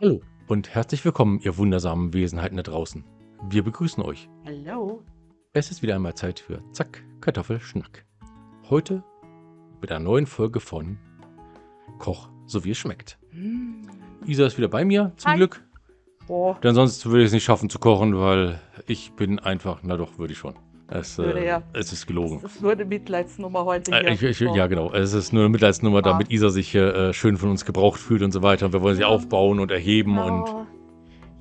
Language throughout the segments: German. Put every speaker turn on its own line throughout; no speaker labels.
Hallo und herzlich willkommen, ihr wundersamen Wesenheiten da draußen. Wir begrüßen euch.
Hallo.
Es ist wieder einmal Zeit für Zack, Kartoffelschnack. Heute mit einer neuen Folge von Koch, so wie es schmeckt.
Hm.
Isa ist wieder bei mir, zum
Hi.
Glück.
Boah,
Denn sonst würde ich es nicht schaffen zu kochen, weil ich bin einfach, na doch, würde ich schon. Es, äh,
ja.
es ist gelogen.
das ist nur eine Mitleidsnummer heute
Äh, ich, ich, ja, genau. Es ist nur eine Mitleidsnummer,
Ah.
damit Isa sich äh, schön von uns gebraucht fühlt und so weiter. Und wir wollen sie aufbauen und erheben und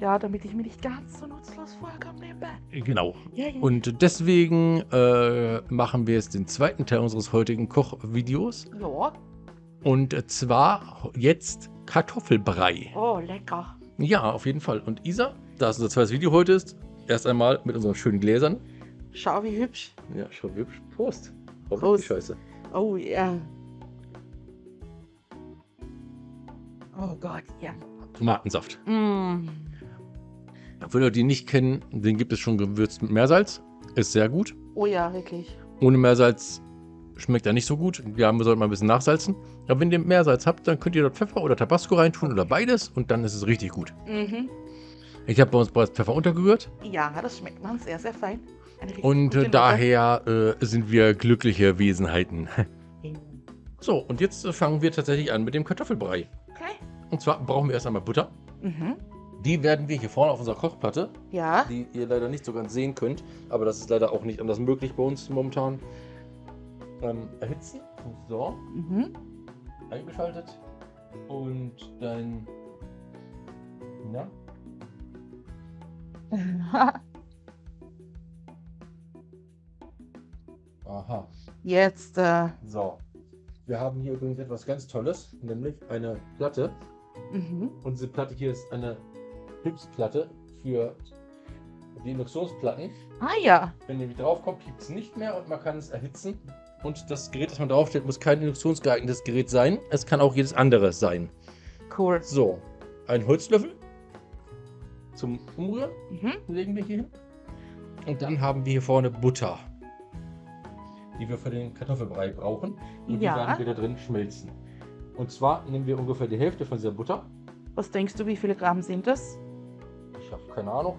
Ja. Damit ich mich nicht ganz so nutzlos vorkomme nebenbei.
genau.
Ja, ja.
Und deswegen äh, machen wir jetzt den zweiten Teil unseres heutigen Kochvideos.
ja.
Und zwar jetzt Kartoffelbrei.
Oh, lecker.
Ja, auf jeden Fall. Und Isa, da es unser zweites Video heute ist, erst einmal mit unseren schönen Gläsern.
Schau, wie hübsch.
Ja, schon hübsch. Prost.
Prost.
die Scheiße?
Oh, ja. Oh Gott, ja.
Tomatensaft.
Mm.
Für Leute, die nicht kennen, den gibt es schon gewürzt mit Meersalz. Ist sehr gut.
Oh ja, wirklich.
Ohne Meersalz schmeckt er nicht so gut. Ja, wir sollten mal ein bisschen nachsalzen. Aber wenn ihr Meersalz habt, dann könnt ihr dort Pfeffer oder Tabasco reintun oder beides und dann ist es richtig gut.
Mhm.
Ich habe bei uns bereits Pfeffer untergerührt
Ja, das schmeckt man sehr, sehr fein.
Und äh, daher äh, sind wir glückliche Wesenheiten. So, und jetzt äh, fangen wir tatsächlich an mit dem Kartoffelbrei.
Okay.
Und zwar brauchen wir erst einmal Butter.
Mhm.
Die werden wir hier vorne auf unserer Kochplatte,
Ja.
die ihr leider nicht so ganz sehen könnt, aber das ist leider auch nicht anders möglich bei uns momentan, ähm, erhitzen. So,
Mhm.
eingeschaltet. Und dann. Na? Aha.
Jetzt, äh,
So. Wir haben hier übrigens etwas ganz Tolles, nämlich eine Platte.
mhm.
Und diese Platte hier ist eine Hilfsplatte für die Induktionsplatten.
Ah ja.
Wenn nämlich draufkommt, piept es nicht mehr und man kann es erhitzen. Und das Gerät, das man draufstellt, muss kein induktionsgeeignetes Gerät sein. Es kann auch jedes andere sein.
Cool.
So, ein Holzlöffel zum Umrühren
Mhm.
legen wir hier hin. Und dann haben wir hier vorne Butter, die wir für den Kartoffelbrei brauchen. Und
Ja.
die werden wir da drin schmelzen. Und zwar nehmen wir ungefähr die Hälfte von dieser Butter.
Was denkst du, wie viele Gramm sind das?
Ich habe keine Ahnung.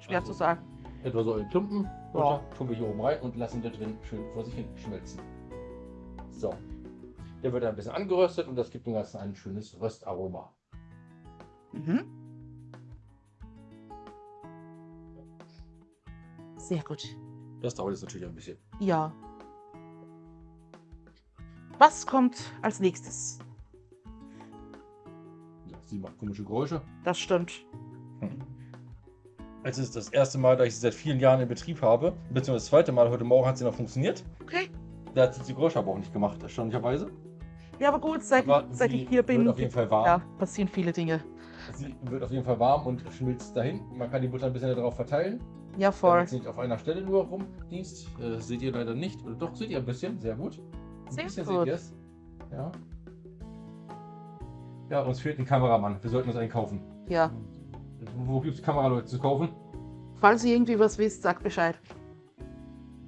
Schwer
Also,
zu sagen.
Etwa so in Klumpen.
Ja.
Butter tun wir hier oben rein und lassen da drin schön vor sich hin schmelzen. So. Der wird dann ein bisschen angeröstet und das gibt dem Ganzen ein schönes Röstaroma.
Mhm. Sehr gut.
Das dauert jetzt natürlich ein bisschen.
Ja. Was kommt als nächstes?
Sie macht komische Geräusche.
Das stimmt.
Es ist das erste Mal, dass ich sie seit vielen Jahren in Betrieb habe. Beziehungsweise das zweite Mal. Heute Morgen hat sie noch funktioniert.
Okay.
Da hat sie die Geräusche aber auch nicht gemacht, erstaunlicherweise.
Ja, aber gut, seit,
Aber
seit ich hier bin,
wird auf jeden Fall warm.
ja, passieren viele Dinge.
Sie wird auf jeden Fall warm und schmilzt dahin. Man kann die Butter ein bisschen darauf verteilen.
Ja, voll.
Damit sie nicht auf einer Stelle nur rumdingst. Äh, seht ihr leider nicht. Oder doch, seht ihr ein bisschen. Sehr gut.
Sehr gut.
Ja. Ja, uns fehlt ein Kameramann. Wir sollten uns einen kaufen.
Ja.
Wo gibt es Kameraleute zu kaufen?
Falls ihr irgendwie was wisst, sagt Bescheid.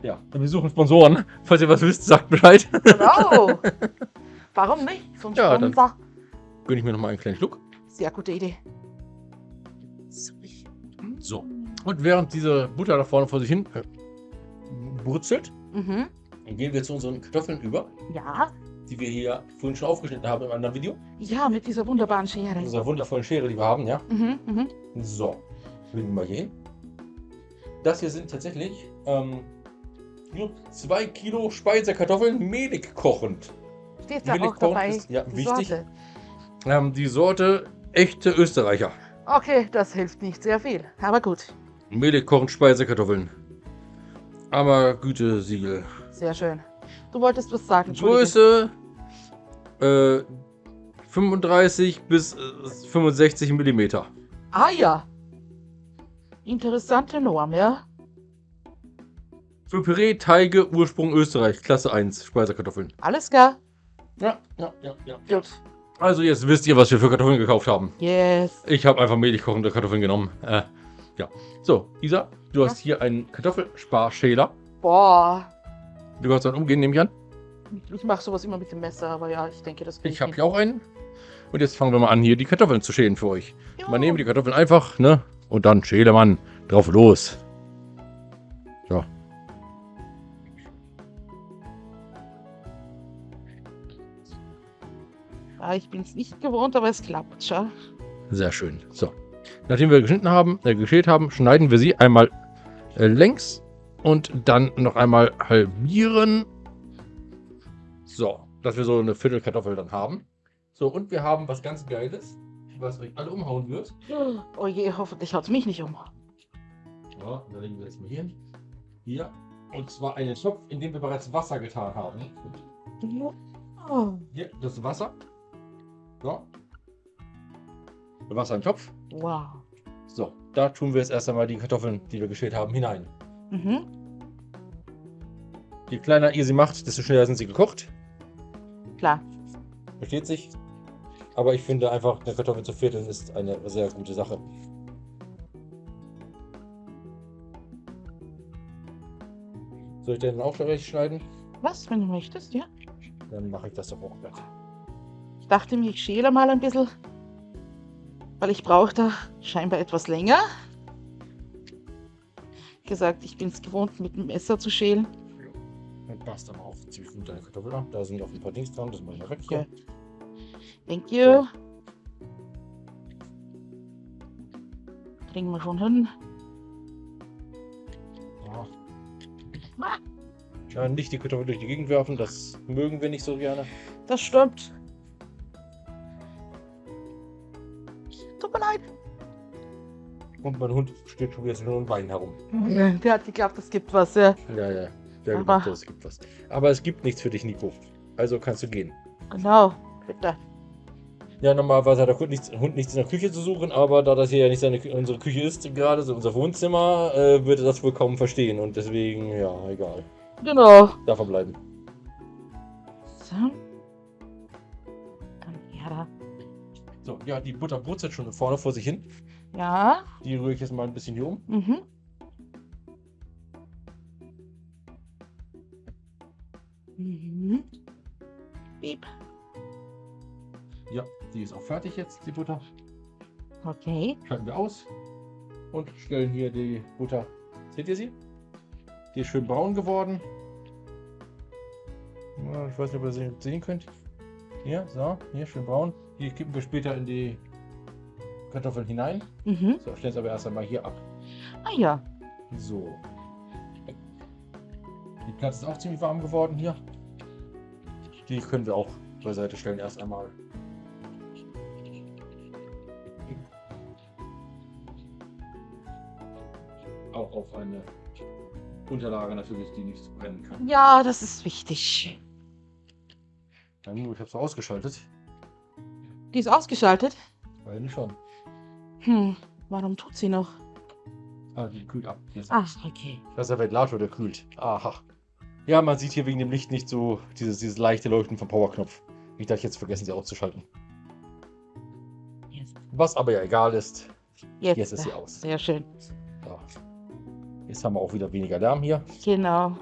Ja. Wir suchen Sponsoren. Falls ihr was wisst, sagt Bescheid.
Genau. Warum nicht? So ein
Ja, dann-
Sponsor.
Gönne ich mir noch mal einen kleinen Schluck.
Sehr gute Idee. So.
Und während diese Butter da vorne vor sich hin äh, brutzelt,
Mhm.
Gehen wir zu unseren Kartoffeln über,
Ja.
die wir hier vorhin schon aufgeschnitten haben im anderen Video.
Ja, mit dieser wunderbaren Schere.
Mit unserer wundervollen Schere, die wir haben, ja.
Mhm, mhm.
So, legen wir mal hier hin. Das hier sind tatsächlich ähm, nur zwei Kilo Speisekartoffeln mehlig kochend.
Steht da
Willig
auch dabei.
ist, ja,
die
wichtig.
Sorte.
Ähm, die Sorte echte Österreicher.
Okay, das hilft nicht sehr viel. Aber gut.
Mehlig kochend Speisekartoffeln. Aber Gütesiegel.
Sehr schön. Du wolltest was sagen.
Größe äh, 35 bis äh, 65 Millimeter.
Ah ja. Interessante Norm, ja?
Für Püree, Teige, Ursprung Österreich, Klasse 1, Speisekartoffeln.
Alles klar.
Ja, ja, ja, ja.
Gut.
Also jetzt wisst ihr, was wir für Kartoffeln gekauft haben.
Yes.
Ich habe einfach mehlig kochende Kartoffeln genommen. Äh, ja. So, Isa, du hast hier einen Kartoffelsparschäler.
Boah.
Du kannst dann umgehen, nehme ich an.
Ich mache sowas immer mit dem Messer, aber ja, ich denke, das
Ich habe hier auch einen. Und jetzt fangen wir mal an, hier die Kartoffeln zu schälen für euch.
Ja.
Man nehme die Kartoffeln einfach, ne? Und dann schäle man drauf los. So.
Ja, ich bin es nicht gewohnt, aber es klappt schon.
Sehr schön. So. Nachdem wir geschnitten haben, äh, geschält haben, schneiden wir sie einmal äh, längs und dann noch einmal halbieren. So, dass wir so eine Viertelkartoffel dann haben. So, und wir haben was ganz Geiles, was euch alle umhauen wird.
Oh je, hoffentlich haut es mich nicht um.
Ja, da legen wir jetzt mal hier hin. Hier. Und zwar einen Topf, in dem wir bereits Wasser getan haben.
Oh,
Hier, das Wasser. So. Wasser im Topf.
wow.
So, da tun wir jetzt erst einmal die Kartoffeln, die wir geschält haben, hinein.
Mhm.
Je kleiner ihr sie macht, desto schneller sind sie gekocht.
Klar.
Versteht sich. Aber ich finde einfach, eine Kartoffel zu vierteln ist eine sehr gute Sache. Soll ich den auch gleich schneiden?
Was, wenn du möchtest, ja?
Dann mache ich das doch auch gleich.
Ich dachte mir, ich schäle mal ein bisschen, weil ich brauche da scheinbar etwas länger. Gesagt, ich bin es gewohnt, mit dem Messer zu schälen.
Dann passt aber auch ziemlich gut deine Kartoffel an. Da sind auch ein paar Dings dran, das mache ich weg.
Okay. Thank you. Kriegen wir schon hin.
Ja. Ja, nicht die Kartoffel durch die Gegend werfen, das mögen wir nicht so gerne.
Das stimmt.
Und mein Hund steht schon wieder so nur im Bein herum.
Der hat geglaubt, es gibt was, ja.
Ja, ja. Der
Aber-
gedacht, es gibt was. Aber es gibt nichts für dich, Nico. Also kannst du gehen.
Genau, bitte.
Ja, normalerweise hat der Hund nichts, Hund nichts in der Küche zu suchen, aber da das hier ja nicht seine, unsere Küche ist, gerade so unser Wohnzimmer, äh, würde das wohl kaum verstehen. Und deswegen, ja, egal.
Genau.
Darf er bleiben.
So. Komm her da.
So, ja, die Butter brutzelt schon vorne vor sich hin.
Ja.
Die rühre ich jetzt mal ein bisschen hier um.
Mhm. Mhm. Piep.
Ja, die ist auch fertig jetzt, die Butter.
Okay.
Schalten wir aus und stellen hier die Butter. Seht ihr sie? Die ist schön braun geworden. Ich weiß nicht, ob ihr sie sehen könnt. Hier, so, hier schön braun. Die kippen wir später in die Kartoffeln hinein.
Mhm.
So, stellen es aber erst einmal hier ab.
Ah ja.
So. Die Platte ist auch ziemlich warm geworden hier. Die können wir auch beiseite stellen erst einmal. Auch auf eine Unterlage natürlich, die nicht brennen kann.
Ja, das ist wichtig.
Nur, ich habe es ausgeschaltet.
Die ist ausgeschaltet.
Weil schon.
Hm. Warum tut sie noch?
Ah, die kühlt ab. Ist
Ach, okay.
Das ist der Ventilator, der kühlt. Aha. Ja, man sieht hier wegen dem Licht nicht so dieses, dieses leichte Leuchten vom Powerknopf. Ich dachte, jetzt vergessen sie auszuschalten.
Jetzt.
Was aber ja egal ist.
Jetzt,
Jetzt ist sie aus.
Sehr schön.
Ja. Jetzt haben wir auch wieder weniger Lärm hier.
Genau.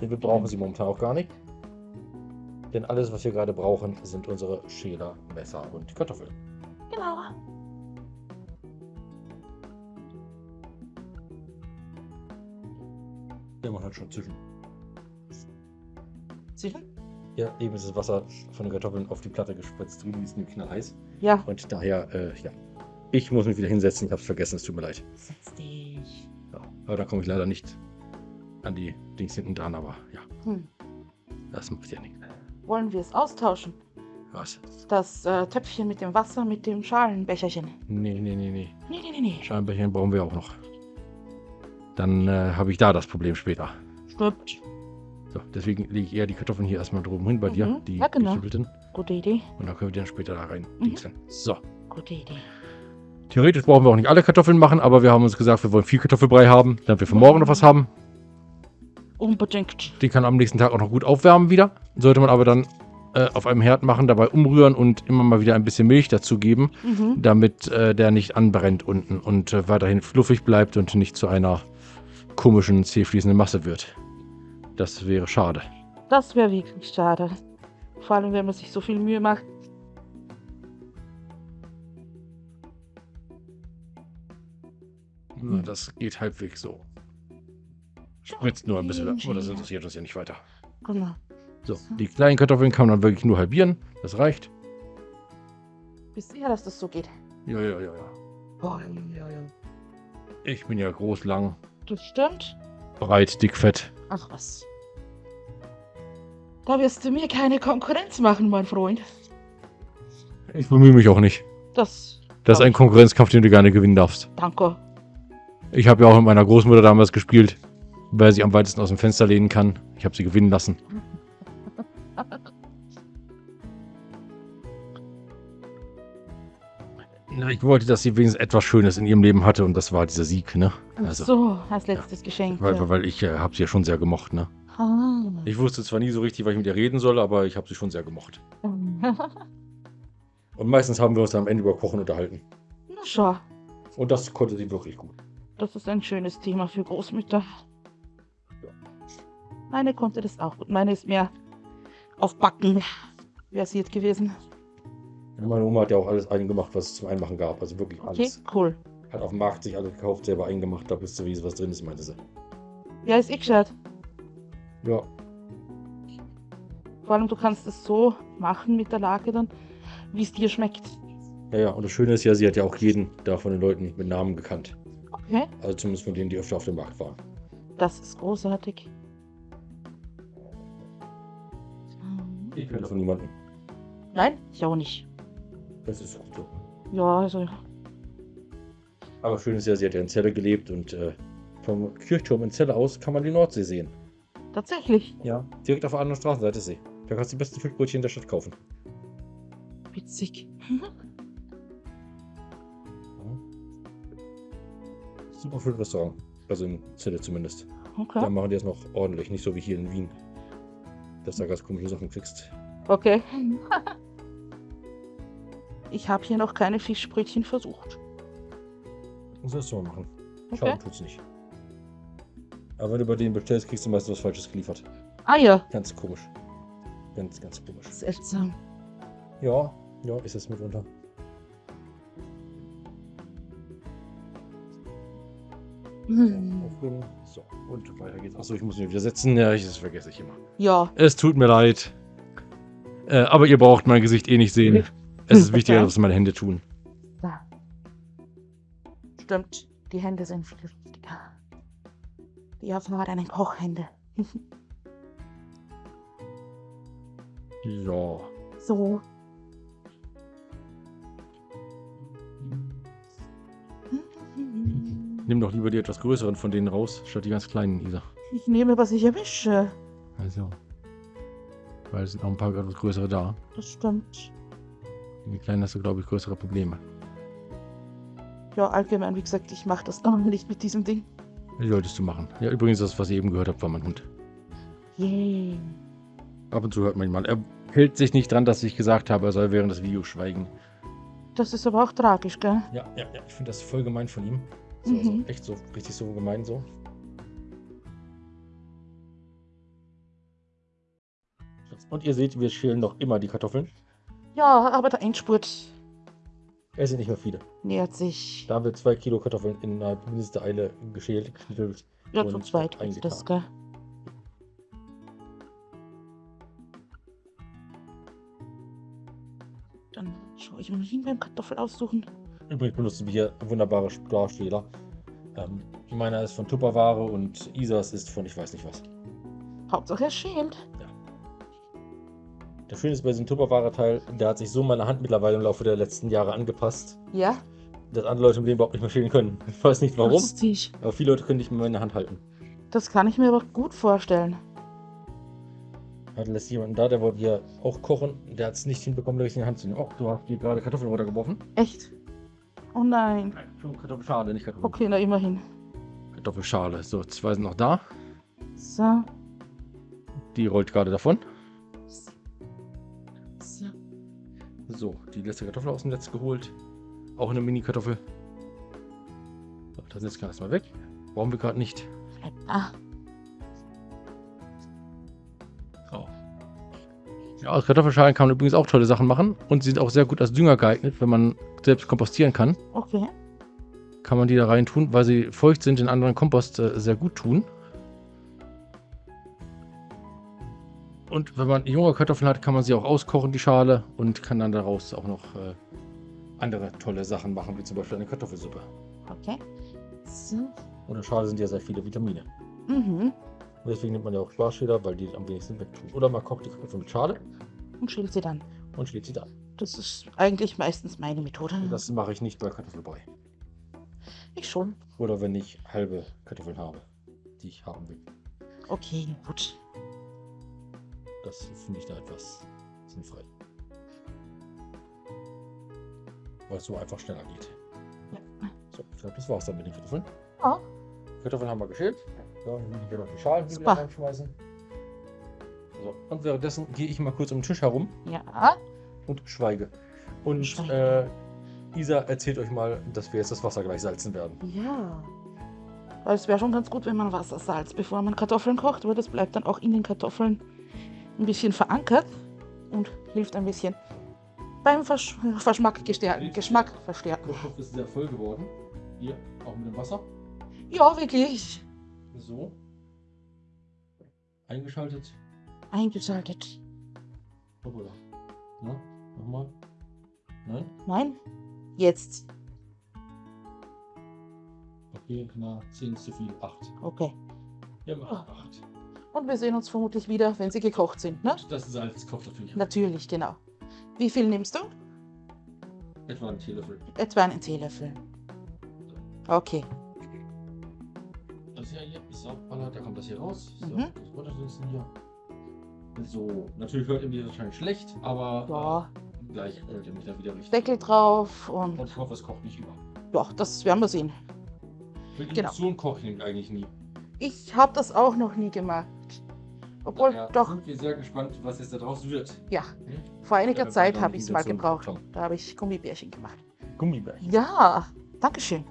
Denn wir brauchen sie momentan auch gar nicht. Denn alles, was wir gerade brauchen, sind unsere Schäler, Messer und Kartoffeln.
Genau.
Ja, man hat schon zwischen.
Zwischen?
Ja, eben ist das Wasser von den Kartoffeln auf die Platte gespritzt. Drüben ist nämlich knalleiß.
Ja.
Und daher, äh, ja. Ich muss mich wieder hinsetzen. Ich habe es vergessen. Es tut mir leid.
Setz dich.
Ja, aber da komme ich leider nicht an die Dings hinten dran, aber ja,
Hm.
das macht ja nichts.
Wollen wir es austauschen?
Was?
Das äh, Töpfchen mit dem Wasser mit dem Schalenbecherchen.
Nee, nee, nee, nee.
Nee, nee, nee, nee.
Scheinbecherchen brauchen wir auch noch. Dann äh, habe ich da das Problem später.
Stimmt.
So, deswegen lege ich eher die Kartoffeln hier erstmal drüben hin bei dir,
Mhm,
die
ja, genau. Gute Idee.
Und dann können wir die dann später da rein
Mhm.
So.
Gute Idee.
Theoretisch brauchen wir auch nicht alle Kartoffeln machen, aber wir haben uns gesagt, wir wollen viel Kartoffelbrei haben, damit wir für morgen noch was haben.
Unbedingt.
Die kann am nächsten Tag auch noch gut aufwärmen wieder. Sollte man aber dann äh, auf einem Herd machen, dabei umrühren und immer mal wieder ein bisschen Milch dazugeben,
Mhm.
damit äh, der nicht anbrennt unten und äh, weiterhin fluffig bleibt und nicht zu einer komischen, zähfließenden Masse wird. Das wäre schade.
Das wäre wirklich schade. Vor allem, wenn man sich so viel Mühe macht.
Na, das geht halbwegs so. Spritzt nur ein bisschen, hm. aber das interessiert uns ja nicht weiter.
Genau.
So, die kleinen Kartoffeln kann man dann wirklich nur halbieren. Das reicht.
Bist sicher, dass das so geht?
Ja, ja, ja, ja. Ich bin ja groß, lang.
Das stimmt.
breit, dick, fett.
Ach was. Da wirst du mir keine Konkurrenz machen, mein Freund.
Ich bemühe mich auch nicht.
Das.
Das ist ein Konkurrenzkampf, den du gerne gewinnen darfst.
Danke.
Ich habe ja auch mit meiner Großmutter damals gespielt, wer sich am weitesten aus dem Fenster lehnen kann. Ich habe sie gewinnen lassen. Na, ich wollte, dass sie wenigstens etwas Schönes in ihrem Leben hatte und das war dieser Sieg, ne? Also,
so, als letztes Geschenk.
weil,
ja.
weil, weil ich äh, habe sie ja schon sehr gemocht, ne?
Ah.
Ich wusste zwar nie so richtig, was ich mit ihr reden soll, aber ich habe sie schon sehr gemocht. Und meistens haben wir uns dann am Ende über Kochen unterhalten.
Na schau,
Und das konnte sie wirklich gut.
das ist ein schönes Thema für Großmütter. Meine konnte das auch gut. Meine ist mehr auf Backen versiert gewesen.
Meine Oma hat ja auch alles eingemacht, was es zum Einmachen gab. Also wirklich
Okay,
alles.
cool.
Hat auf dem Markt sich alles gekauft, selber eingemacht. Da wusste sie, was drin ist, meinte sie.
Ja, ist eh gescheit.
Ja,
Vor allem, du kannst es so machen mit der Lage dann, wie es dir schmeckt.
ja, ja. Und das Schöne ist ja, sie hat ja auch jeden da von den Leuten mit Namen gekannt.
Okay.
Also zumindest von denen, die öfter auf dem Markt waren.
Das ist großartig.
Ich kenne von niemandem.
Nein, ich auch nicht.
Das ist gut so.
Ja, also,
Aber schön ist ja, sie hat ja in Celle gelebt und äh, vom Kirchturm in Celle aus kann man die Nordsee sehen.
tatsächlich.
Ja. Direkt auf der anderen Straßenseite ist sie. Da kannst du die besten Fischbrötchen der Stadt kaufen.
Witzig.
Super für Restaurant. Also in Celle zumindest. Da
Okay.
machen die es noch ordentlich, nicht so wie hier in Wien. Dass du da ganz komische Sachen kriegst.
Okay. Ich habe hier noch keine Fischbrötchen versucht.
Das sollst du mal machen.
Okay.
Schaden tut's nicht. Aber wenn du bei denen bestellst, kriegst du meistens was Falsches geliefert.
Ah ja,
Ganz komisch. Ganz, ganz komisch.
seltsam.
Ja, ja, ist es mitunter.
Hm.
So, und weiter geht's. Achso, ich muss mich wieder setzen. Ja, ich, das vergesse ich immer.
Ja,
Es tut mir leid. Äh, aber ihr braucht mein Gesicht eh nicht sehen. Es ist wichtiger, was meine Hände tun.
da. Stimmt, die Hände sind viel wichtiger. Die erfahrenen Kochhände.
Ja.
So.
Nimm doch lieber die etwas größeren von denen raus, statt die ganz kleinen, Isa.
Ich nehme, was ich erwische.
Also. Weil es sind auch ein paar etwas größere da.
Das stimmt.
Die kleinen hast du, glaube ich, größere Probleme.
Ja, allgemein, wie gesagt, ich mache das noch nicht mit diesem Ding.
Die solltest du machen. Ja, übrigens, das, was ihr eben gehört habt, war mein Hund.
Yay.
Ab und zu hört man ihn mal. Er hält sich nicht dran, dass ich gesagt habe, er soll während des Videos schweigen.
Das ist aber auch tragisch, gell?
Ja, ja, ja. Ich finde das voll gemein von ihm. So, also
Mhm.
echt so, richtig so gemein so. Und ihr seht, wir schälen noch immer die Kartoffeln.
Ja, aber der Endspurt
Es sind nicht mehr viele.
nähert sich.
Da haben wir zwei Kilo Kartoffeln innerhalb mindestens Eile geschält, geknibbelt.
Ja, zu zweit ist das, gell? Dann schaue ich mal hin beim Kartoffel aussuchen.
Übrigens benutzen wir hier wunderbare Darsteller. Ähm, meiner ist von Tupperware und Isas ist von ich weiß nicht was.
Hauptsache er schält.
Das Schöne ist bei diesem Tupperware-Teil, der hat sich so meine Hand mittlerweile im Laufe der letzten Jahre angepasst,
Ja,
dass andere Leute mit dem überhaupt nicht mehr schälen können. Ich weiß nicht warum,
lustig.
aber viele Leute können nicht mehr meine Hand halten.
Das kann ich mir aber gut vorstellen.
Hatte lässt jemanden da, der wollte hier auch kochen, der hat es nicht hinbekommen, in die Hand zu nehmen. Oh, du hast hier gerade Kartoffeln runtergeworfen.
Echt? Oh nein.
Nein, schon Kartoffelschale, nicht Kartoffeln.
Okay, na immerhin.
Kartoffelschale. So, zwei sind noch da.
So.
Die rollt gerade davon.
So,
die letzte Kartoffel aus dem Netz geholt. Auch eine Mini-Kartoffel. So, das Netz kann erstmal weg. Brauchen wir gerade nicht.
Da.
So. Ja, aus Kartoffelschalen kann man übrigens auch tolle Sachen machen. Und sie sind auch sehr gut als Dünger geeignet, wenn man selbst kompostieren kann.
Okay.
kann man die da rein tun, weil sie feucht sind, den anderen Kompost äh, sehr gut tun. Und wenn man junge Kartoffeln hat, kann man sie auch auskochen, die Schale, und kann dann daraus auch noch äh, andere tolle Sachen machen, wie zum Beispiel eine Kartoffelsuppe.
Okay. So.
Und in der Schale sind ja sehr viele Vitamine.
Mhm.
Und deswegen nimmt man ja auch Sparschäler, weil die am wenigsten wegtun. Oder man kocht die Kartoffeln mit Schale
Und schält sie dann.
und schlägt sie dann.
Das ist eigentlich meistens meine Methode.
Das mache ich nicht bei Kartoffelbrei.
ich schon.
Oder wenn ich halbe Kartoffeln habe, die ich haben will.
Okay, gut.
Das finde ich da etwas sinnfrei. Weil es so einfach schneller geht.
Ja.
So, ich glaube, das war's dann mit den Kartoffeln.
Ja.
Kartoffeln haben wir geschält. So, ich hier noch die Schalen wieder reinschmeißen. So, und währenddessen gehe ich mal kurz um den Tisch herum
Ja.
und schweige. Und
Schweige.
äh, Isa erzählt euch mal, dass wir jetzt das Wasser gleich salzen werden.
Ja. Weil es wäre schon ganz gut, wenn man Wasser salzt, bevor man Kartoffeln kocht, weil das bleibt dann auch in den Kartoffeln ein bisschen verankert und hilft ein bisschen beim Versch Verschmack gestärken, Geschmack verstärken.
Kochtopf ist sehr voll geworden. Hier, auch mit dem Wasser.
Ja, wirklich.
So. Eingeschaltet.
Eingeschaltet.
Hoppala. Na, nochmal. Nein?
Nein? Jetzt.
Okay, na, 10 ist zu viel. 8.
Okay.
Ja, mach 8.
Und wir sehen uns vermutlich wieder, wenn sie gekocht sind, ne?
Und das Salz kocht natürlich.
Natürlich, genau. Wie viel nimmst du?
Etwa einen Teelöffel.
Etwa einen Teelöffel. Okay.
Das hier, hier ist Saugballert, da kommt das hier raus. So,
Mhm.
das hier. So, natürlich hört ihr mich wahrscheinlich schlecht, aber
Ja,
äh, gleich hört ihr mich dann wieder richtig.
Deckel drauf und
Und ich hoffe, es kocht nicht über.
ja, das werden wir sehen.
Mit
Genau.
Induktion koche ich eigentlich nie.
Ich habe das auch noch nie gemacht. Obwohl,
Daher
doch,
sind wir sehr gespannt, was jetzt da draus wird.
ja.
Hm?
Vor einiger
Ja,
Zeit habe ich es mal gebraucht. Da habe ich Gummibärchen gemacht.
Gummibärchen.
Ja, Dankeschön.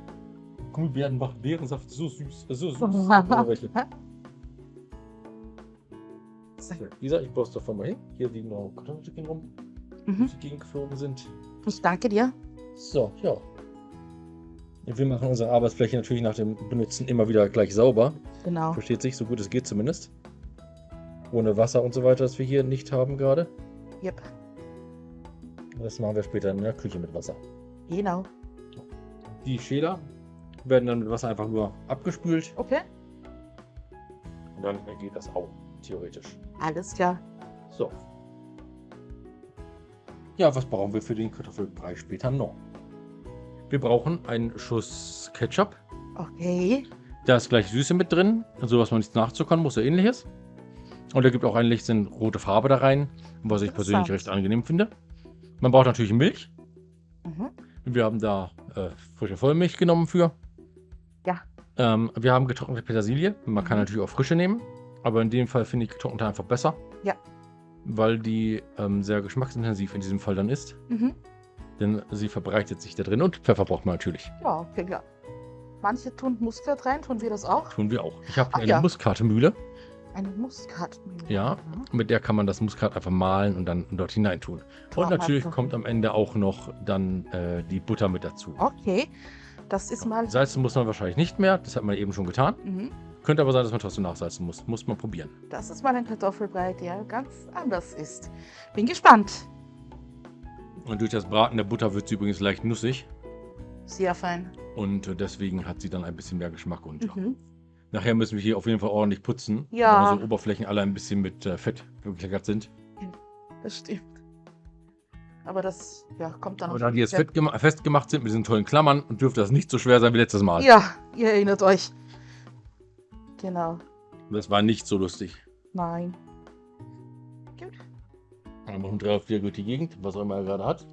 Gummibären macht Beerensaft so süß. Äh, so süß. So, Lisa, ich baue es davon mal hin. Hier liegen noch Kartoffelstückchen rum, die
Mhm.
die Gegend geflogen sind.
Ich danke dir.
So, ja. Wir machen unsere Arbeitsfläche natürlich nach dem Benutzen immer wieder gleich sauber.
Genau.
Versteht sich, so gut es geht zumindest. Ohne Wasser und so weiter, das wir hier nicht haben gerade.
Yep.
Das machen wir später in der Küche mit Wasser.
Genau.
Die Schäler werden dann mit Wasser einfach nur abgespült
Okay.
und dann geht das auch, theoretisch.
Alles klar.
So. Ja, was brauchen wir für den Kartoffelbrei später noch? Wir brauchen einen Schuss Ketchup.
Okay.
Da ist gleich Süße mit drin, so was man nichts nachzuckern muss oder ähnliches. Und er gibt auch ein bisschen rote Farbe da rein, was ich persönlich recht angenehm finde. Man braucht natürlich Milch.
Mhm.
Wir haben da äh, frische Vollmilch genommen für.
Ja.
Ähm, wir haben getrocknete Petersilie. Man kann
Mhm.
natürlich auch frische nehmen, aber in dem Fall finde ich getrocknete einfach besser.
Ja.
Weil die ähm, sehr geschmacksintensiv in diesem Fall dann ist.
Mhm.
Denn sie verbreitet sich da drin und Pfeffer braucht man natürlich.
Ja, okay, klar. Manche tun Muskat rein, tun wir das auch?
Tun wir auch. Ich habe eine
ja.
Muskatemühle.
Eine Muskatmühle.
Ja.
Mhm.
Mit der kann man das Muskat einfach mahlen und dann dort hinein tun.
Kann
Und natürlich
machen.
kommt am Ende auch noch dann äh, die Butter mit dazu.
Okay. Das ist mal.
Salzen muss man wahrscheinlich nicht mehr, das hat man eben schon getan.
Mhm.
Könnte aber sein, dass man trotzdem nachsalzen muss. Muss man probieren.
Das ist mal ein Kartoffelbrei, der ganz anders ist. Bin gespannt.
Und durch das Braten der Butter wird sie übrigens leicht nussig.
Sehr fein.
Und äh, deswegen hat sie dann ein bisschen mehr Geschmack. Und ja. Nachher müssen wir hier auf jeden Fall ordentlich putzen.
Ja.
Weil unsere Oberflächen alle ein bisschen mit äh, Fett bekleckert sind.
Das stimmt. Aber das ja, kommt dann
Aber da die jetzt festgemacht sind mit diesen tollen Klammern, dürfte das nicht so schwer sein wie letztes Mal.
Ja, ihr erinnert euch. Genau.
Das war nicht so lustig.
Nein. Gut.
Dann machen drei auf vier durch die Gegend, was auch immer er gerade hat.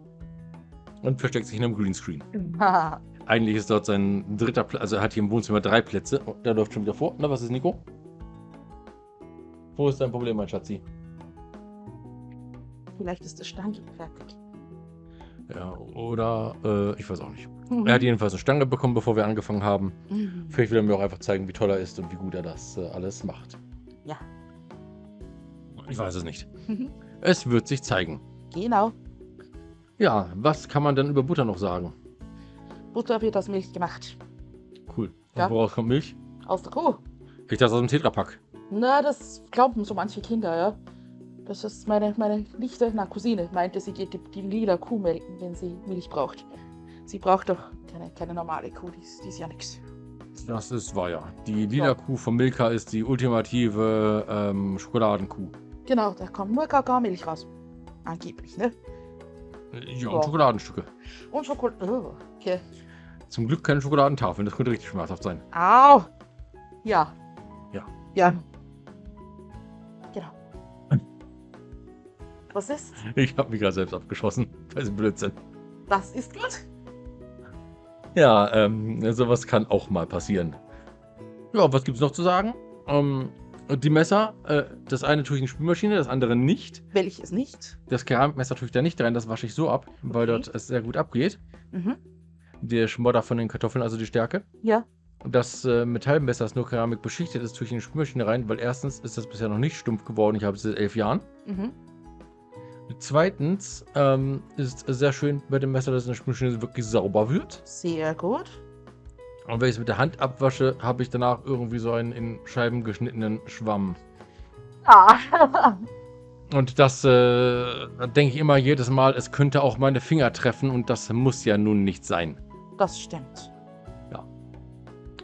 Und versteckt sich in einem Greenscreen. Eigentlich ist dort sein dritter Platz, also er hat hier im Wohnzimmer drei Plätze. Oh, der läuft schon wieder vor. Na, was ist Nico? Wo ist dein Problem, mein Schatzi?
Vielleicht ist das Stange fertig.
Ja, oder äh, ich weiß auch nicht. Er hat jedenfalls eine Stange bekommen, bevor wir angefangen haben.
Mhm.
Vielleicht will er mir auch einfach zeigen, wie toll er ist und wie gut er das äh, alles macht.
Ja.
Ich weiß es nicht.
Mhm.
Es wird sich zeigen.
Genau.
Ja, was kann man denn über Butter noch sagen?
Butter wird aus Milch gemacht.
Cool. Und
Ja.
woraus kommt Milch?
Aus der Kuh.
Ich dachte aus dem Tetrapack.
Na, das glauben so manche Kinder, ja. Das ist meine, meine Nichte, na Cousine, meinte, sie geht die, die lila Kuh melken, wenn sie Milch braucht. Sie braucht doch keine, keine normale Kuh, die ist, die ist ja nix.
Das ist wahr, ja. Die lila
Ja.
Kuh von Milka ist die ultimative ähm, Schokoladenkuh.
Genau, da kommt nur Kakaomilch raus. Angeblich, ne?
Ja,
Ja.
und Schokoladenstücke.
Und Schokolade. Oh, okay.
Zum Glück keine Schokoladentafeln, das könnte richtig schmerzhaft sein.
Au! Ja.
Ja.
Ja. Genau. Was ist?
Ich habe mich gerade selbst abgeschossen. Das ist Blödsinn.
Das ist gut.
Ja, ähm, sowas kann auch mal passieren. Ja, was gibt's noch zu sagen? Ähm, die Messer, äh, das eine tue ich in die Spülmaschine, das andere nicht.
Welches nicht?
Das Keramikmesser tue ich da nicht rein, das wasche ich so ab, weil
Okay.
dort es sehr gut abgeht.
Mhm.
Der Schmodder von den Kartoffeln, also die Stärke.
Ja.
Und das äh, Metallmesser, das nur Keramik beschichtet ist, tue ich in die Spülmaschine rein, weil erstens ist das bisher noch nicht stumpf geworden. Ich habe es seit elf Jahren.
Mhm.
Zweitens ähm, ist es sehr schön bei dem Messer, dass in der Spülmaschine wirklich sauber wird.
Sehr gut.
Und wenn ich es mit der Hand abwasche, habe ich danach irgendwie so einen in Scheiben geschnittenen Schwamm.
Ah.
Und das äh, denke ich immer jedes Mal, es könnte auch meine Finger treffen und das muss ja nun nicht sein.
Das stimmt.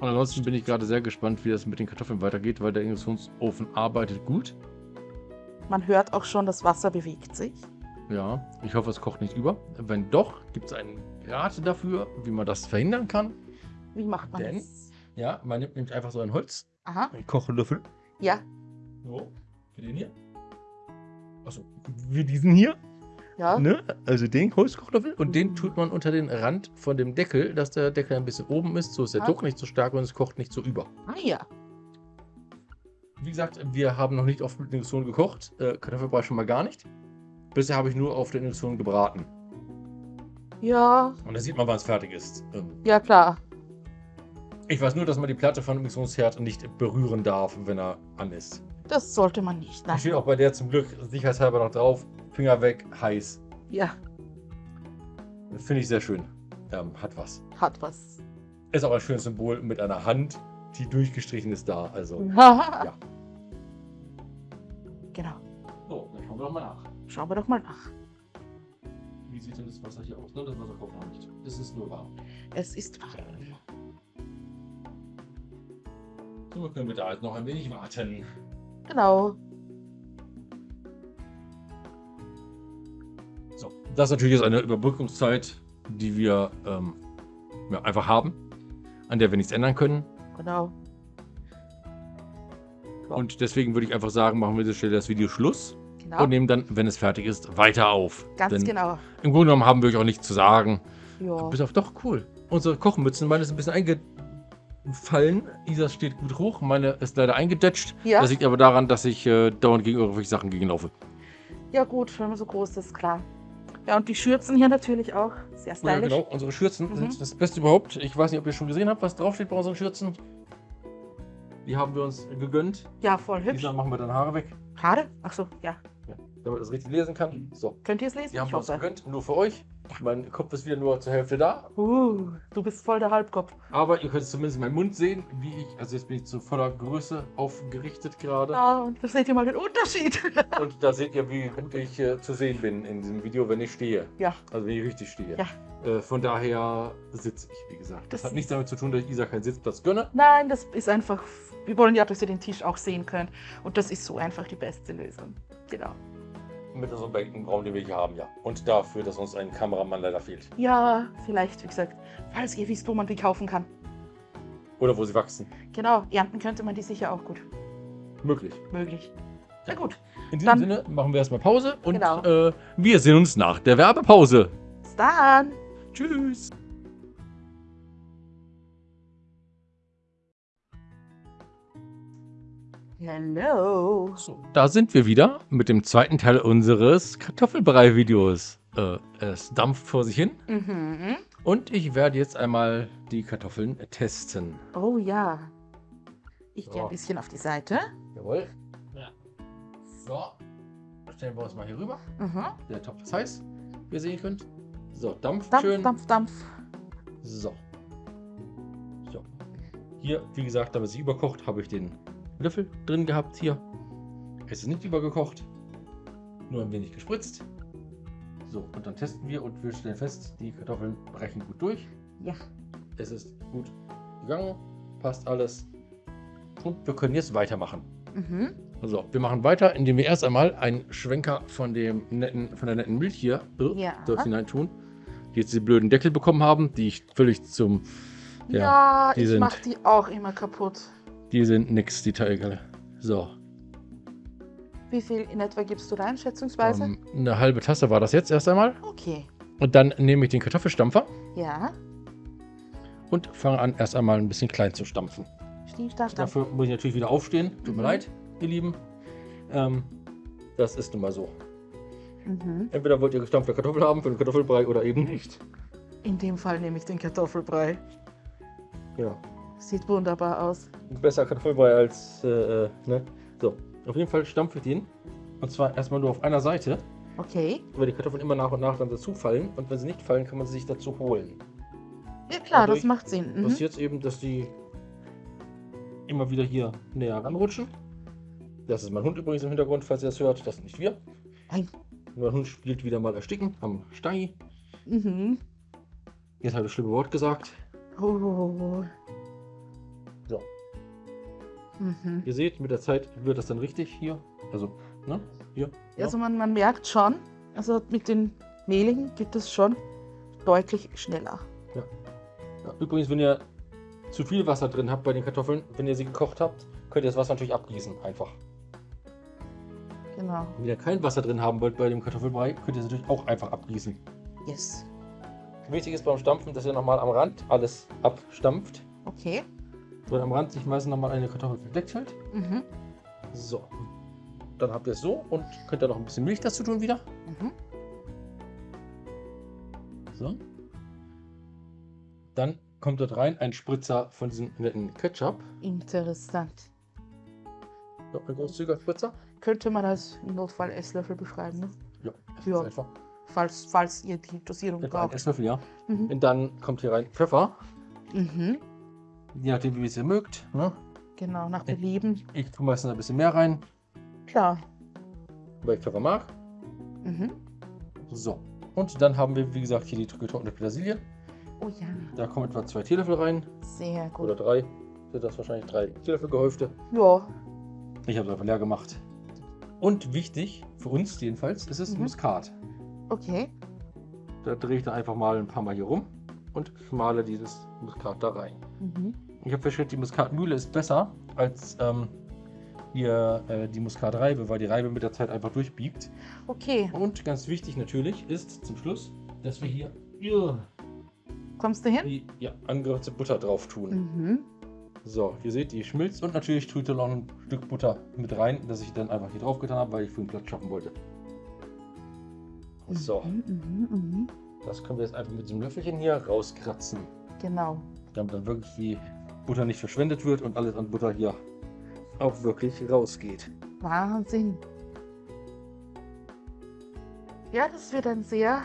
Und ansonsten bin ich gerade sehr gespannt, wie das mit den Kartoffeln weitergeht, weil der Induktionsofen arbeitet gut.
Man hört auch schon, das Wasser bewegt sich.
Ja, ich hoffe, es kocht nicht über. Wenn doch, gibt es einen Rat dafür, wie man das verhindern kann.
Wie macht man
Denn?
das?
Ja, man nimmt nämlich einfach so ein Holz,
Aha.
einen Kochlöffel.
Ja.
So, wie den hier. Achso, wie diesen hier.
Ja.
Ne? Also den Holzkochlöffel. Und den tut man unter den Rand von dem Deckel, dass der Deckel ein bisschen oben ist. So ist der
Ah.
Druck nicht so stark und es kocht nicht so über.
Ah ja.
Wie gesagt, wir haben noch nicht auf der Induktion gekocht. Äh, Kartoffelbrei schon mal gar nicht. Bisher habe ich nur auf der Induktion gebraten.
Ja.
Und da sieht man, wann es fertig ist. Ähm,
Ja, klar.
ich weiß nur, dass man die Platte von dem Induktionsherd nicht berühren darf, wenn er an ist.
Das sollte man nicht.
Da steht
Nein.
auch bei der zum Glück sicherheitshalber noch drauf. Finger weg, heiß.
Ja,
Finde ich sehr schön. Ähm, hat was.
hat was.
Ist auch ein schönes Symbol mit einer Hand, die durchgestrichen ist da. Also.
ja. Genau.
So, dann schauen wir doch mal nach.
Schauen wir doch mal nach.
Wie sieht denn das Wasser hier aus? Ne, das Wasser kocht noch nicht. Es ist nur warm.
Es ist warm.
So können wir da jetzt noch ein wenig warten.
Genau.
Das natürlich ist eine Überbrückungszeit, die wir ähm, ja, einfach haben, an der wir nichts ändern können.
Genau. Ja.
Und deswegen würde ich einfach sagen, machen wir an dieser Stelle das Video Schluss
Genau.
und nehmen dann, wenn es fertig ist, weiter auf.
Ganz
Denn
genau.
Im Grunde genommen haben wir euch auch nichts zu sagen.
Ja.
Bis auf doch cool. Unsere Kochmützen, meine ist ein bisschen eingefallen. Isas steht gut hoch, meine ist leider eingedetscht.
Ja.
Das liegt aber daran, dass ich äh, dauernd gegen irgendwelche Sachen gegenlaufe.
ja, gut, wenn man so groß ist, klar. Ja, und die Schürzen hier natürlich auch. Sehr
Ja,
stylisch.
genau. Unsere Schürzen
Mhm.
sind das Beste überhaupt. Ich weiß nicht, ob ihr schon gesehen habt, was draufsteht bei unseren Schürzen. Die haben wir uns gegönnt.
Ja, voll hübsch.
Dieser machen wir dann Haare weg,
Haare? Ach so, ja.
Damit man das richtig lesen kann. So,
Könnt ihr es lesen?
die haben
Ich
wir uns
hoffe.
gegönnt, nur für euch. Mein Kopf ist wieder nur zur Hälfte da.
Uh, du bist voll der Halbkopf.
Aber ihr könnt zumindest meinen Mund sehen, wie ich, also jetzt bin ich zu voller Größe aufgerichtet gerade.
Ja, und da seht ihr mal den Unterschied.
Und da seht ihr, wie gut ich äh, zu sehen bin in diesem Video, wenn ich stehe.
Ja.
Also wenn ich richtig stehe.
Ja.
Äh, von daher sitze ich, wie gesagt. Das,
Das-
hat nichts damit zu tun, dass ich Isa keinen Sitzplatz gönne.
Nein, das ist einfach. Wir wollen ja, dass ihr den Tisch auch sehen könnt. Und das ist so einfach die beste Lösung. Genau.
Mit so einem Bankenraum, den wir hier haben, ja. Und dafür, dass uns ein Kameramann leider fehlt.
Ja, vielleicht, wie gesagt, falls ihr wisst, wo man die kaufen kann.
Oder wo sie wachsen.
Genau, ernten könnte man die sicher auch gut.
Möglich.
Möglich. Na gut,
In diesem
Dann-
Sinne machen wir erstmal Pause und
Genau.
äh, wir sehen uns nach der Werbepause.
bis dann.
Tschüss.
Hello.
So, da sind wir wieder mit dem zweiten Teil unseres Kartoffelbrei-Videos. Äh, es dampft vor sich hin
Mhm.
und ich werde jetzt einmal die Kartoffeln testen.
Oh ja. Ich gehe
So.
ein bisschen auf die Seite.
Jawohl. So, stellen wir uns mal hier rüber.
Mhm.
Der Topf ist heiß, wie ihr sehen könnt. So, dampft
Dampf,
schön.
Dampf, Dampf.
So. So. Hier, wie gesagt, damit es überkocht, habe ich den Löffel drin gehabt hier. Es ist nicht übergekocht. Nur ein wenig gespritzt. So, und dann testen wir und wir stellen fest, die Kartoffeln brechen gut durch.
Ja.
Es ist gut gegangen, passt alles. Und wir können jetzt weitermachen.
Mhm.
So, wir machen weiter, indem wir erst einmal einen Schwenker von, dem netten, von der netten Milch hier äh,
Ja.
dort hinein tun. Die jetzt die blöden Deckel bekommen haben, die ich völlig zum. Ja,
Ja,
die
ich
sind-
mach die auch immer kaputt.
Die sind nix, die Teile. So,
Wie viel in etwa gibst du rein, schätzungsweise?
ähm, eine halbe Tasse war das jetzt erst einmal.
Okay.
Und dann nehme ich den Kartoffelstampfer
Ja.
und fange an, erst einmal ein bisschen klein zu stampfen.
Stampf.
Dafür muss ich natürlich wieder aufstehen. Tut mir
Mhm.
leid, ihr Lieben. Ähm, das ist nun mal so.
Mhm.
Entweder wollt ihr gestampfte Kartoffel haben für den Kartoffelbrei oder eben nicht.
In dem Fall nehme ich den Kartoffelbrei.
Ja.
Sieht wunderbar aus.
Besser Kartoffelbrei als, äh, äh, ne? So, auf jeden Fall stampfe ich den. Und zwar erstmal nur auf einer Seite,
Okay.
weil die Kartoffeln immer nach und nach dann dazu fallen. Und wenn sie nicht fallen, kann man sie sich dazu holen.
Ja klar,
Dadurch
das macht Sinn. Mhm.
Passiert eben, dass die immer wieder hier näher ranrutschen. Das ist mein Hund übrigens im Hintergrund, falls ihr das hört. Das sind nicht wir.
Nein.
Mein Hund spielt wieder mal Ersticken am Stangi.
Mhm.
Jetzt habe ich das schlimme Wort gesagt.
Oh. Mhm.
Ihr seht, mit der Zeit wird das dann richtig hier. Also, ne? Hier. Ja.
Also man, man merkt schon, also mit den Mehligen geht es schon deutlich schneller.
Ja. Übrigens, wenn ihr zu viel Wasser drin habt bei den Kartoffeln, wenn ihr sie gekocht habt, könnt ihr das Wasser natürlich abgießen. Einfach.
Genau.
Wenn ihr kein Wasser drin haben wollt bei dem Kartoffelbrei, könnt ihr es natürlich auch einfach abgießen.
Yes.
Wichtig ist beim Stampfen, dass ihr nochmal am Rand alles abstampft.
Okay.
So, am Rand sich meistens nochmal eine Kartoffel verdeckt hält.
Mhm.
So. Dann habt ihr es so und könnt ihr noch ein bisschen Milch dazu tun wieder.
Mhm.
So. Dann kommt dort rein ein Spritzer von diesem netten Ketchup.
Interessant.
So, ein großzügiger Spritzer.
Könnte man als im Notfall Esslöffel beschreiben, ne?
Ja,
Ja.
einfach.
falls, falls ihr die Dosierung
Etwa
braucht.
Esslöffel, ja.
Mhm.
Und dann kommt hier rein Pfeffer.
Mhm.
Je nachdem, wie es ihr mögt. Ne?
Genau, nach Belieben.
Ich tue meistens ein bisschen mehr rein,
Klar.
weil ich Pfeffer mag.
Mhm.
So. Und dann haben wir, wie gesagt, hier die getrocknete Petersilie.
Oh ja,
Da kommen etwa zwei Teelöffel rein.
sehr gut.
Oder drei. Sind das wahrscheinlich drei Teelöffel gehäufte.
Ja,
Ich habe es einfach leer gemacht. Und wichtig, für uns jedenfalls, ist es
Mhm.
Muskat.
okay.
Da drehe ich dann einfach mal ein paar Mal hier rum und schmale dieses Muskat da rein.
Mhm.
Ich habe festgestellt, die Muskatmühle ist besser als ähm, hier äh, die Muskatreibe, weil die Reibe mit der Zeit einfach durchbiegt.
Okay,
Und ganz wichtig natürlich ist zum Schluss, dass wir hier ja,
kommst du hin?
die ja, angerührte Butter drauf tun.
Mhm.
So, ihr seht, die schmilzt und natürlich tue ich da noch ein Stück Butter mit rein, das ich dann einfach hier drauf getan habe, weil ich für den Platz schaffen wollte. So,
Mhm, mhm, mhm.
das können wir jetzt einfach mit diesem Löffelchen hier rauskratzen,
Genau.
damit dann wirklich die Butter nicht verschwendet wird und alles an Butter hier auch wirklich rausgeht.
Wahnsinn. Ja, das wird ein sehr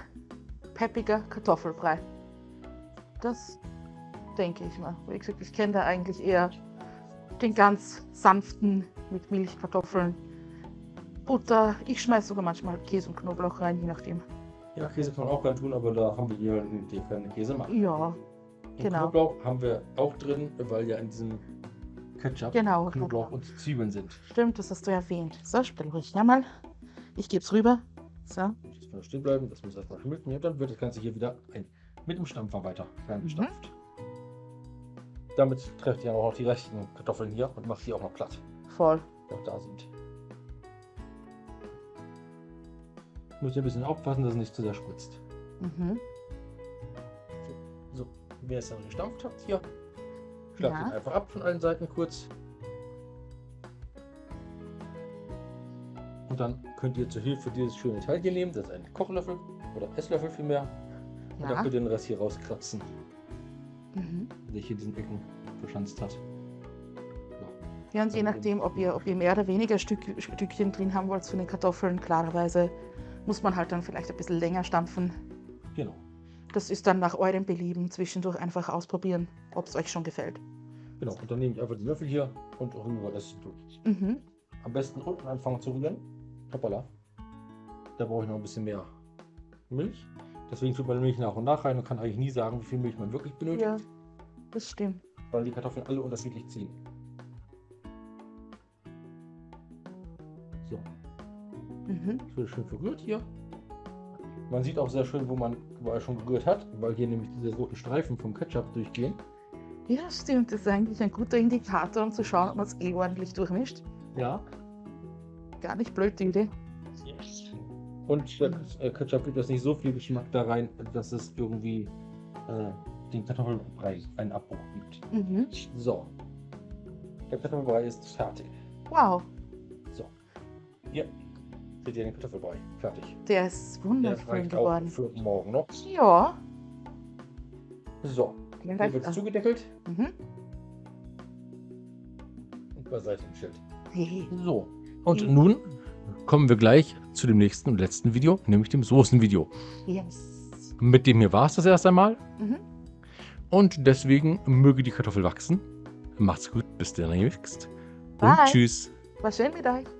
peppiger Kartoffelbrei. Das denke ich mal. Wie gesagt, ich kenne da eigentlich eher den ganz sanften mit Milch, Kartoffeln, Butter. Ich schmeiße sogar manchmal Käse und Knoblauch rein, je nachdem.
Ja, Käse kann man auch gerne tun, aber da haben wir hier den keinen Käse machen.
Ja,
Und
genau.
Knoblauch haben wir auch drin, weil ja in diesem Ketchup
Genau,
Knoblauch
Knoblauch.
und Zwiebeln sind.
Stimmt, das hast du erwähnt. So, stell ruhig her mal. Ich gebe es rüber. So.
Jetzt kann stehen bleiben, das muss erstmal schmilzen. Ja, dann wird das Ganze hier wieder ein, mit dem Stampfer weiter ferngestampft. Damit trefft ihr auch noch die restlichen Kartoffeln hier und macht die auch noch platt,
Voll.
die noch da sind. Müsst ihr ein bisschen aufpassen, dass es nicht zu sehr spritzt.
Mhm.
Ihr es dann gestampft habt hier, schlagt
Ja.
ihn einfach ab von allen Seiten kurz. Und dann könnt ihr zur Hilfe dieses schöne Teil hier nehmen, das ist ein Kochlöffel oder Esslöffel vielmehr. Und dann
Ja.
könnt ihr den Rest hier rauskratzen,
Mhm.
der hier diesen Ecken verschanzt hat.
Ja, und je nachdem, ob ihr, ob ihr mehr oder weniger Stück, Stückchen drin haben wollt von den Kartoffeln, klarerweise muss man halt dann vielleicht ein bisschen länger stampfen.
Genau.
Das ist dann nach eurem Belieben zwischendurch einfach ausprobieren, ob es euch schon gefällt.
Genau, und dann nehme ich einfach die Löffel hier und rühre es durch.
Mhm.
Am besten unten anfangen zu rühren. Hoppala. Da brauche ich noch ein bisschen mehr Milch. Deswegen tut man Milch nach und nach rein und kann eigentlich nie sagen, wie viel Milch man wirklich benötigt,
Ja, das stimmt.
weil die Kartoffeln alle unterschiedlich ziehen. So,
Mhm.
das wird schön verrührt hier. Man sieht auch sehr schön, wo man wo er schon gerührt hat, weil hier nämlich diese roten Streifen vom Ketchup durchgehen.
Ja, stimmt. Das ist eigentlich ein guter Indikator, um zu schauen, ob man es eh ordentlich durchmischt.
Ja.
Gar nicht blöd, die Idee.
Und der äh, Ketchup gibt jetzt nicht so viel Geschmack da rein, dass es irgendwie äh, den Kartoffelbrei einen Abbruch gibt.
Mhm.
So. Der Kartoffelbrei ist fertig.
Wow,
ihr den Kartoffelbrei. Fertig.
der ist
Der
wunderschön
reicht auch
geworden.
für morgen noch.
Ja.
So.
der
Hier wird zugedeckelt
Mhm.
und beiseite im Schild. So. Und
Mhm.
nun kommen wir gleich zu dem nächsten und letzten Video, nämlich dem Soßenvideo.
Yes.
Mit dem hier war es das erst einmal.
Mhm.
Und deswegen möge die Kartoffel wachsen. Macht's gut, bis demnächst. Und
Bye.
tschüss.
War schön mit euch.